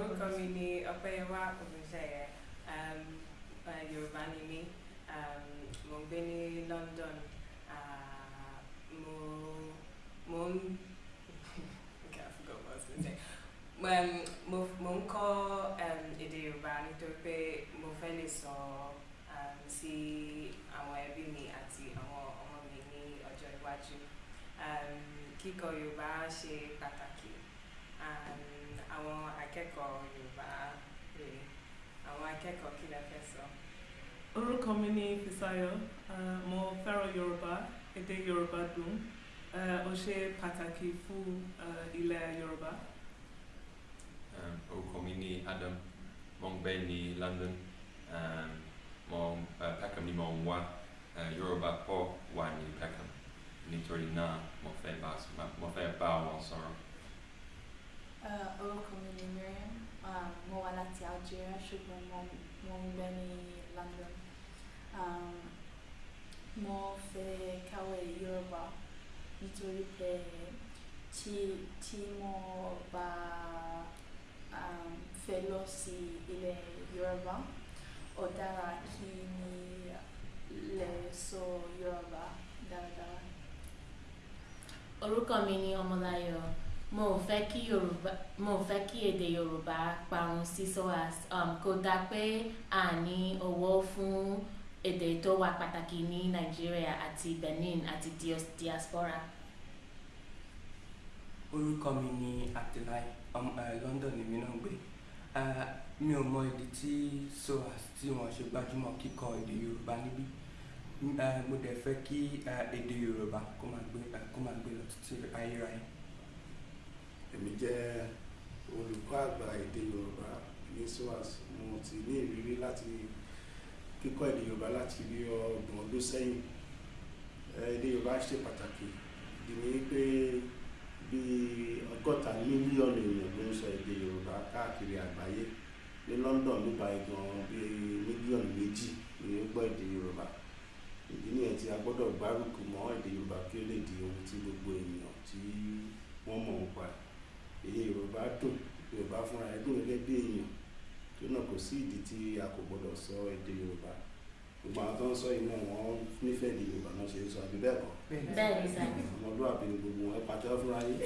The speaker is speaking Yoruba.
orúkọ mi ni ọpẹ́yẹwà ògúnṣẹyẹ um, yorùbá ni mí um, mo ń gbé ní london uh, mo mo ń I forgot what I was gonna say. Um, mo mo ń kọ́ um, èdè yorùbá nítorí pé mo fẹ́ lè sọ um, sí àwọn ẹbí mi àti àwọn ọmọ mi ní ọjọ́ iwájú um, kíkọ́ yorùbá ṣe pàtàkì um, àwọn akẹ́kọ̀ọ́ yorùbá rèé àwọn akẹ́kọ̀ọ́ kí lẹ fẹ́ sọ. orúkọ mi ni Fisáyọ̀ mo fẹ́ràn yorùbá èdè yorùbá dùn ó ṣe pàtàkì fún ilẹ̀ yorùbá. Um, orúkọ mi ni Adam mo ń gbé ní London um, mo Peckham ni mo ń wá uh, Yorùbá pọ̀ wà ní Peckham nítorí náà mo fẹ́ bá mo fẹ́ bá wọn sọ̀rọ̀. Láti Algeria ṣùgbọ́n mo mo ń gbé ní London um, mo fẹ́ kàwé Yorùbá nítorí pé tí tí mo bá um, fẹ́ lọ sí ilẹ̀ Yorùbá ó dára kí ni lè sọ Yorùbá dáradára. orúkọ mi ni mo ò fẹ́ kí yorùbá mo èdè yorùbá parun sí SOAS um, kò dáa pé a ní owó fún èdè tó wà pàtàkì ní nàìjíríà àti benin àti diaspora. orúkọ mi ni Abdullahi uh, London èmi náà gbé mi ò mọ ìdí tí SOAS tí wọ́n ṣe gbájúmọ̀ kíkọ èdè Yorùbá níbí mo dẹ̀ fẹ́ kí èdè Yorùbá kó máa gbé lọ títí ayérayé. Èmi jẹ́ olùkọ́ àgbà èdè yorùbá ní SOAS mo ti ní ìrírí láti kíkọ́ èdè yorùbá láti bí ọgbọ̀n ọdún sẹ́yìn. Èdè yorùbá ṣe pàtàkì. Ìdí ni pé bí ọgọ́ta mílíọ̀nù èèyàn ló ń sọ èdè yorùbá káàkiri àgbáyé. Ní London nípa ìgbọ̀n bí mílíọ̀nù méjì ni ó gbọ́ èdè yorùbá. Ìdí nìyẹn tí a gbọ́dọ̀ gbárùkù mọ́ èdè yorùbá kí ó lè di ohun tí gbogbo ènìyàn tí wọ́n mọ̀ ń pa èyí yorùbá dùn yorùbá fúnra ẹ̀ dùn gẹ́gẹ́ bí èèyàn tó náà kò sí ìdí tí a kò gbọdọ̀ sọ èdè yorùbá gbogbo àwọn tó ń sọ náà wọ́n nífẹ̀ẹ́ èdè yorùbá náà ṣe ń sọ àbí bẹ́ẹ̀ kọ́ bẹ́ẹ̀ ni sá. ọmọlúwàbí ni gbogbo wọn ẹ pàtẹ́wọ́ fúnra yín.